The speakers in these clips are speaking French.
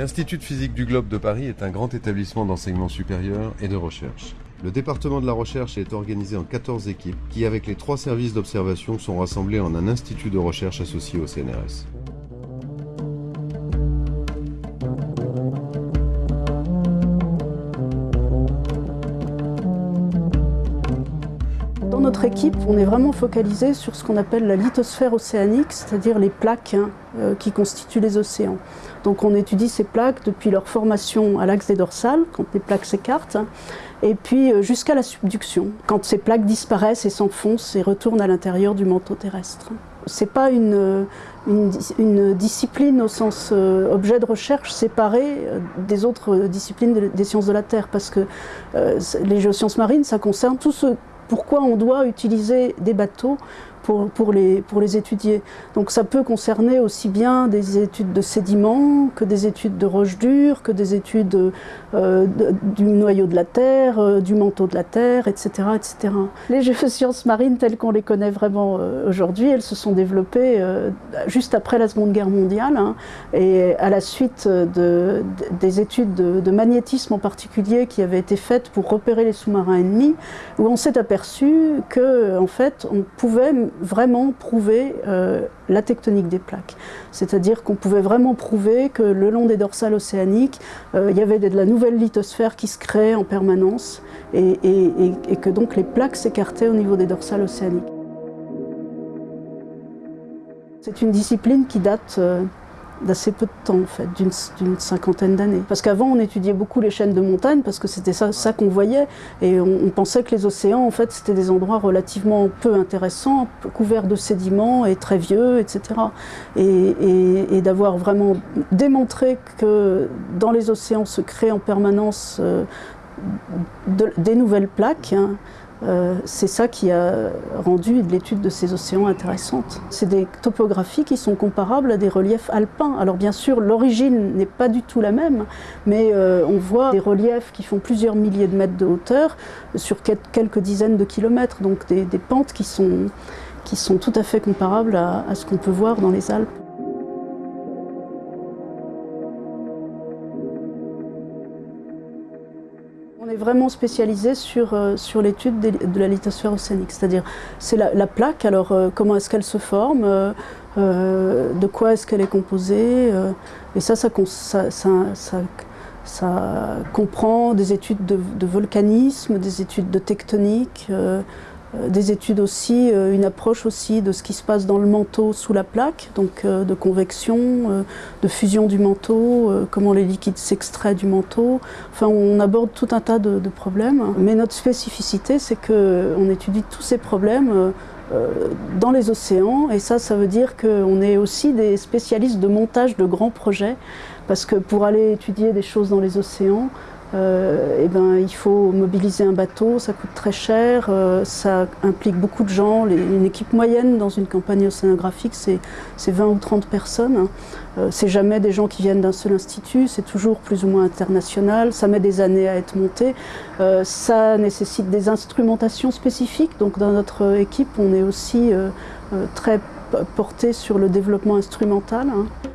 L'Institut de physique du globe de Paris est un grand établissement d'enseignement supérieur et de recherche. Le département de la recherche est organisé en 14 équipes qui, avec les trois services d'observation, sont rassemblés en un institut de recherche associé au CNRS. Notre équipe, on est vraiment focalisé sur ce qu'on appelle la lithosphère océanique, c'est-à-dire les plaques hein, euh, qui constituent les océans. Donc on étudie ces plaques depuis leur formation à l'axe des dorsales, quand les plaques s'écartent, hein, et puis euh, jusqu'à la subduction, quand ces plaques disparaissent et s'enfoncent et retournent à l'intérieur du manteau terrestre. Ce n'est pas une, une, discipline au sens euh, objet de recherche séparée des autres disciplines des sciences de la Terre, parce que les géosciences marines, ça concerne tout ce pourquoi on doit utiliser des bateaux pour, les, pour les étudier. Donc ça peut concerner aussi bien des études de sédiments que des études de roches dures, que des études euh, du noyau de la Terre, euh, du manteau de la Terre, etc. etc. Les géosciences marines telles qu'on les connaît vraiment euh, aujourd'hui, elles se sont développées juste après la Seconde Guerre mondiale hein, et à la suite de, des études de, de, magnétisme en particulier qui avaient été faites pour repérer les sous-marins ennemis, où on s'est aperçu que en fait on pouvait vraiment prouver euh, la tectonique des plaques. C'est-à-dire qu'on pouvait vraiment prouver que le long des dorsales océaniques, euh, il y avait de la nouvelle lithosphère qui se créait en permanence et, que donc les plaques s'écartaient au niveau des dorsales océaniques. C'est une discipline qui date euh, d'assez peu de temps, en fait, d'une cinquantaine d'années. Parce qu'avant, on étudiait beaucoup les chaînes de montagne, parce que c'était ça, ça qu'on voyait, et on, pensait que les océans, en fait, c'était des endroits relativement peu intéressants, couverts de sédiments et très vieux, etc. Et, d'avoir vraiment démontré que dans les océans se créent en permanence euh, des nouvelles plaques, hein, euh, c'est ça qui a rendu l'étude de ces océans intéressante. C'est des topographies qui sont comparables à des reliefs alpins. Alors bien sûr, l'origine n'est pas du tout la même, mais euh, on voit des reliefs qui font plusieurs milliers de mètres de hauteur sur quelques dizaines de kilomètres, donc des, pentes qui sont, qui sont tout à fait comparables à ce qu'on peut voir dans les Alpes. Est vraiment spécialisé sur, euh, sur l'étude de la lithosphère océanique, c'est-à-dire c'est la, plaque, alors euh, comment est-ce qu'elle se forme, euh, de quoi est-ce qu'elle est composée, et ça ça, comprend des études de, volcanisme, des études de tectonique, des études aussi, euh, une approche aussi de ce qui se passe dans le manteau sous la plaque, donc euh, de convection, de fusion du manteau, comment les liquides s'extraient du manteau. Enfin, on aborde tout un tas de, problèmes. Mais notre spécificité, c'est qu'on étudie tous ces problèmes dans les océans et ça, ça veut dire qu'on est aussi des spécialistes de montage de grands projets parce que pour aller étudier des choses dans les océans, euh, eh ben, il faut mobiliser un bateau, ça coûte très cher, euh, ça implique beaucoup de gens. une équipe moyenne dans une campagne océanographique, c'est 20 ou 30 personnes. Hein. Euh, c'est jamais des gens qui viennent d'un seul institut, c'est toujours plus ou moins international, ça met des années à être monté. ça nécessite des instrumentations spécifiques, donc dans notre équipe, on est aussi très porté sur le développement instrumental. Hein.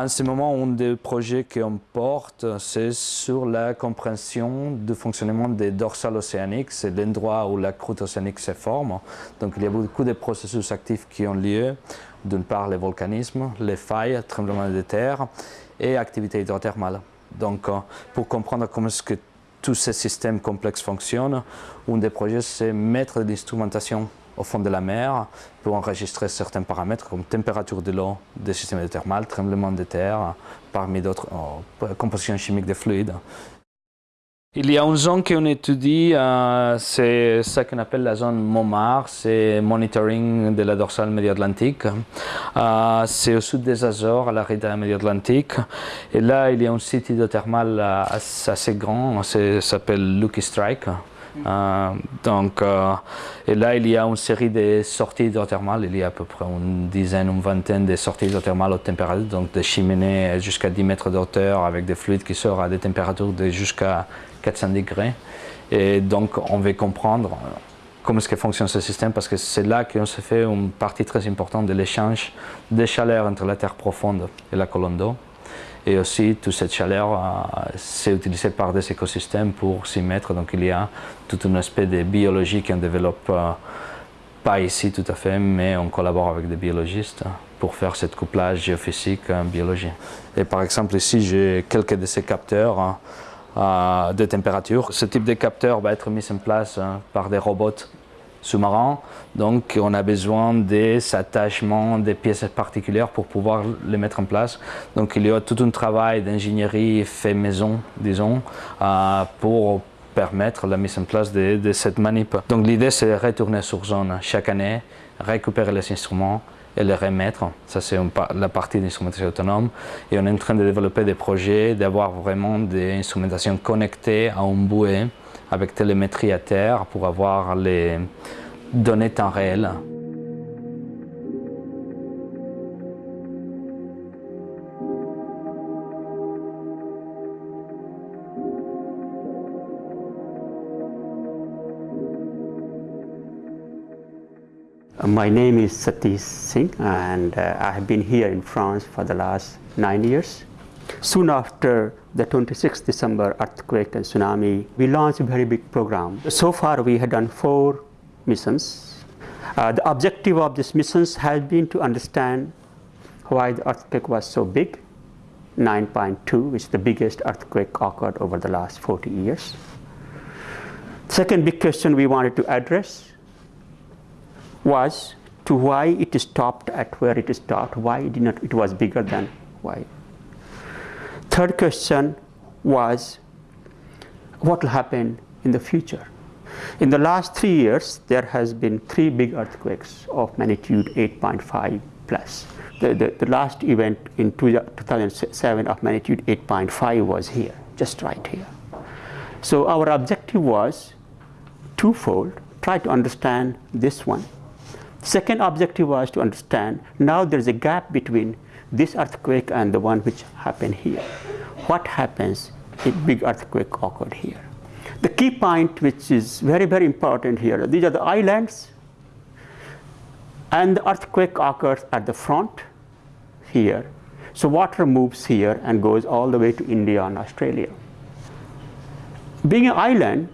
En ce moment, un des projets qu'on porte, c'est sur la compréhension du fonctionnement des dorsales océaniques. C'est l'endroit où la croûte océanique se forme. Donc il y a beaucoup de processus actifs qui ont lieu. D'une part, le volcanisme, les failles, tremblements de terre et activité hydrothermale. Donc euh, pour comprendre comment est-ce que tous ces systèmes complexes fonctionnent, un des projets, c'est mettre de l'instrumentation au fond de la mer pour enregistrer certains paramètres comme température de l'eau des systèmes thermales, tremblement de terre, parmi d'autres oh, compositions chimiques des fluides. Il y a une zone qu'on étudie, euh, c'est ce qu'on appelle la zone MOMAR, c'est Monitoring de la dorsale médio-atlantique. Euh, c'est au sud des Azores, à la rivière médio-atlantique. Et là, il y a un site hydrothermal assez grand, ça s'appelle Lucky Strike. Euh, donc, euh, et là, il y a une série de sorties hydrothermales. Il y a à peu près une dizaine, une vingtaine de sorties hydrothermales haute température, donc des cheminées jusqu'à 10 mètres de hauteur avec des fluides qui sortent à des températures de jusqu'à 400 degrés. Et donc, on veut comprendre comment est-ce que fonctionne ce système parce que c'est là qu'on se fait une partie très importante de l'échange de chaleur entre la terre profonde et la colonne d'eau. Et aussi, toute cette chaleur, euh, c'est utilisé par des écosystèmes pour s'y mettre. Donc, il y a tout un aspect de biologie qu'on développe euh, pas ici tout à fait, mais on collabore avec des biologistes pour faire ce couplage géophysique en biologie. Et par exemple, ici, j'ai quelques de ces capteurs euh, de température. Ce type de capteur va être mis en place hein, par des robots sous-marins. Donc on a besoin des attachements, des pièces particulières pour pouvoir les mettre en place. Donc il y a tout un travail d'ingénierie fait maison, disons, euh, pour permettre la mise en place de, cette manip. Donc l'idée c'est de retourner sur zone chaque année, récupérer les instruments et les remettre. Ça c'est la partie d'instrumentation autonome. Et on est en train de développer des projets, d'avoir vraiment des instrumentations connectées à un bouée avec télémétrie à terre pour avoir les données temps réel. My name is Satish Singh and uh, I have been here in France for the last nine years. Soon after the 26th December earthquake and tsunami, we launched a very big program. So far we had done four missions. Uh, the objective of these missions has been to understand why the earthquake was so big, 9.2, which is the biggest earthquake occurred over the last 40 years. Second big question we wanted to address was to why it stopped at where it stopped, why it, did not, it was bigger than why Third question was what will happen in the future? In the last three years, there has been three big earthquakes of magnitude 8.5 plus. The, the, the last event in 2007 of magnitude 8.5 was here, just right here. So our objective was twofold, try to understand this one. Second objective was to understand now there's a gap between this earthquake and the one which happened here. What happens if big earthquake occurred here? The key point which is very, very important here, these are the islands and the earthquake occurs at the front here. So water moves here and goes all the way to India and Australia. Being an island,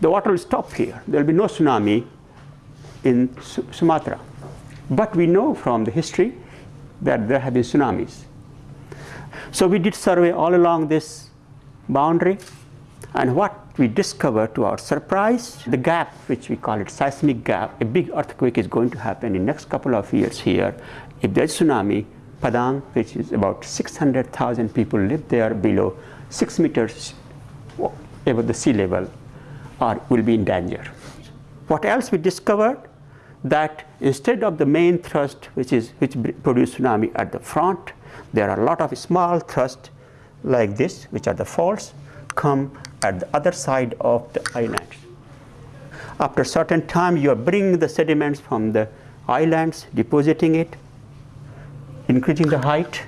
the water will stop here. There will be no tsunami in Sumatra. But we know from the history that there have been tsunamis. So we did survey all along this boundary and what we discovered to our surprise, the gap which we call it seismic gap, a big earthquake is going to happen in the next couple of years here. If there's tsunami, Padang, which is about 600,000 people live there below 6 meters above the sea level, are, will be in danger. What else we discovered? That instead of the main thrust which is which produce tsunami at the front there are a lot of small thrust like this which are the faults come at the other side of the islands after a certain time you are bringing the sediments from the islands depositing it increasing the height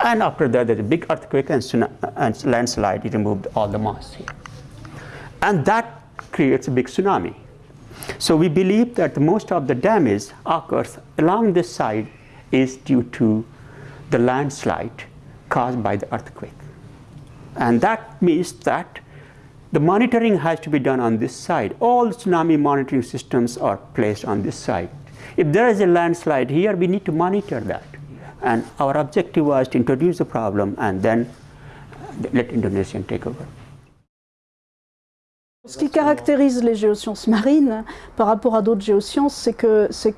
and after that there's a big earthquake and, and landslide it removed all the mass here. And that creates a big tsunami so we believe that most of the damage occurs along this side is due to the landslide caused by the earthquake. And that means that the monitoring has to be done on this side. All tsunami monitoring systems are placed on this side. If there is a landslide here, we need to monitor that. And our objective was to introduce the problem and then let Indonesia take over. Ce qui caractérise les géosciences marines par rapport à d'autres géosciences, c'est que c'est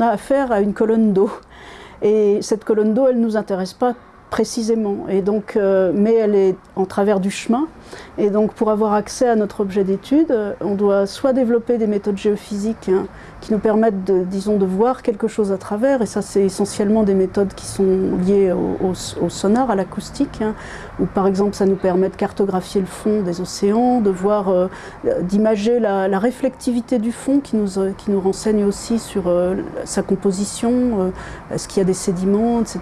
a affaire à une colonne d'eau. Et cette colonne d'eau, elle ne nous intéresse pas précisément. Et donc, euh, mais elle est en travers du chemin. Et donc pour avoir accès à notre objet d'étude, on doit soit développer des méthodes géophysiques hein, qui nous permettent, de, disons, de voir quelque chose à travers, et ça c'est essentiellement des méthodes qui sont liées au, sonar, à l'acoustique, hein, où par exemple ça nous permet de cartographier le fond des océans, de voir, euh, d'imager la, réflectivité du fond qui nous, euh, qui nous renseigne aussi sur euh, sa composition, est-ce qu'il y a des sédiments, etc.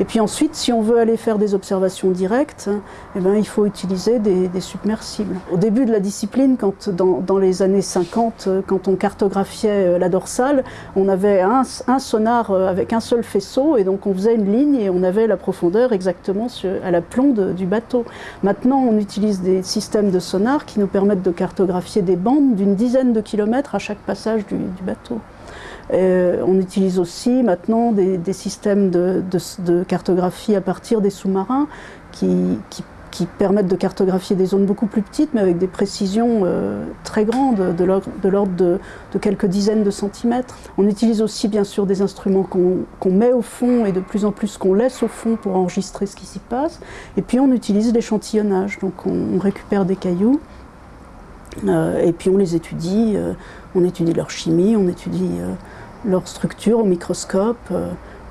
Et puis ensuite, si on veut aller faire des observations directes, eh ben, il faut utiliser des, submersibles. Au début de la discipline, quand, dans, les années 50, quand on cartographiait euh, la dorsale, on avait un, sonar euh, avec un seul faisceau et donc on faisait une ligne et on avait la profondeur exactement à la plombe du bateau. Maintenant, on utilise des systèmes de sonar qui nous permettent de cartographier des bandes d'une dizaine de kilomètres à chaque passage du, bateau. Euh, on utilise aussi maintenant des, systèmes de, cartographie à partir des sous-marins qui, qui qui permettent de cartographier des zones beaucoup plus petites, mais avec des précisions euh, très grandes, de l'ordre de, quelques dizaines de centimètres. On utilise aussi bien sûr des instruments qu'on met au fond et de plus en plus qu'on laisse au fond pour enregistrer ce qui s'y passe. Et puis on utilise l'échantillonnage, donc on, récupère des cailloux euh, et puis on les étudie, euh, on étudie leur chimie, on étudie leur structure au microscope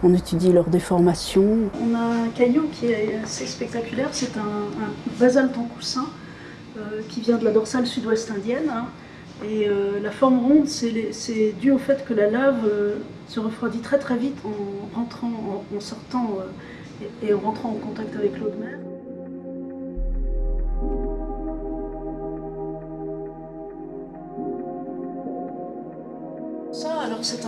on étudie leur déformation. On a un caillou qui est assez spectaculaire, c'est un, basalte en coussin euh, qui vient de la dorsale sud-ouest indienne. Hein. Et euh, la forme ronde, c'est dû au fait que la lave euh, se refroidit très très vite en rentrant, en, sortant et en rentrant en contact avec l'eau de mer. C'est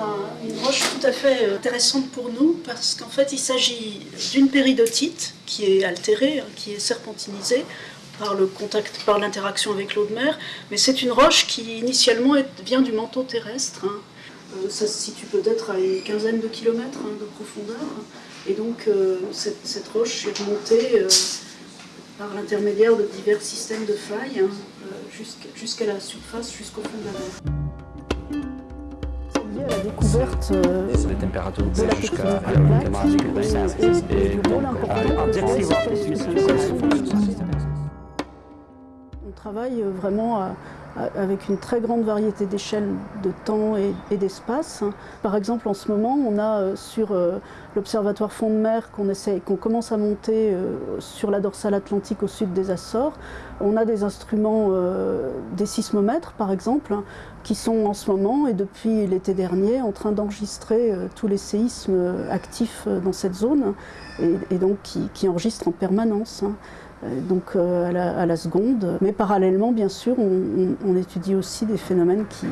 une roche tout à fait euh, intéressante pour nous parce qu'en fait il s'agit d'une péridotite qui est altérée, hein, qui est serpentinisée par le contact, par l'interaction avec l'eau de mer, mais c'est une roche qui initialement vient du manteau terrestre. Hein. Euh, ça se situe peut-être à une quinzaine de kilomètres hein, de profondeur, et donc euh, cette, roche est remontée par l'intermédiaire de divers systèmes de failles jusqu'à la surface, jusqu'au fond de la mer la découverte euh, des températures jusqu'à On travaille vraiment à avec une très grande variété d'échelles de temps et, d'espace. Par exemple, en ce moment, on a euh, sur euh, l'observatoire fond de mer qu'on qu'on commence à monter euh, sur la dorsale atlantique au sud des Açores, on a des instruments, des sismomètres par exemple, hein, qui sont en ce moment et depuis l'été dernier en train d'enregistrer tous les séismes actifs dans cette zone et, donc qui, qui, enregistrent en permanence. Euh, donc euh, à la, seconde. Mais parallèlement, bien sûr, on étudie aussi des phénomènes qui,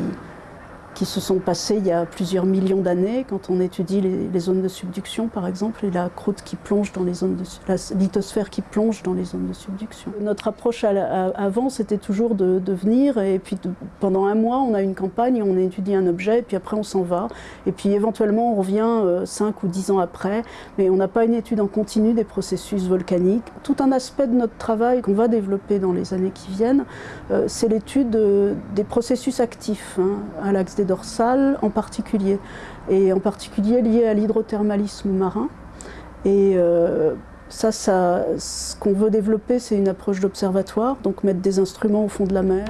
qui se sont passés il y a plusieurs millions d'années, quand on étudie les, zones de subduction par exemple, et la croûte qui plonge dans les zones de la lithosphère qui plonge dans les zones de subduction. Notre approche avant, c'était toujours de, venir, et puis pendant un mois, on a une campagne, on étudie un objet, et puis après on s'en va, et puis éventuellement on revient euh, cinq ou dix ans après, mais on n'a pas une étude en continu des processus volcaniques. Tout un aspect de notre travail qu'on va développer dans les années qui viennent, euh, c'est l'étude des processus actifs hein, à l'axe des dorsales en particulier, et en particulier lié à l'hydrothermalisme marin. Et euh, ça, ça, ce qu'on veut développer, c'est une approche d'observatoire, donc mettre des instruments au fond de la mer.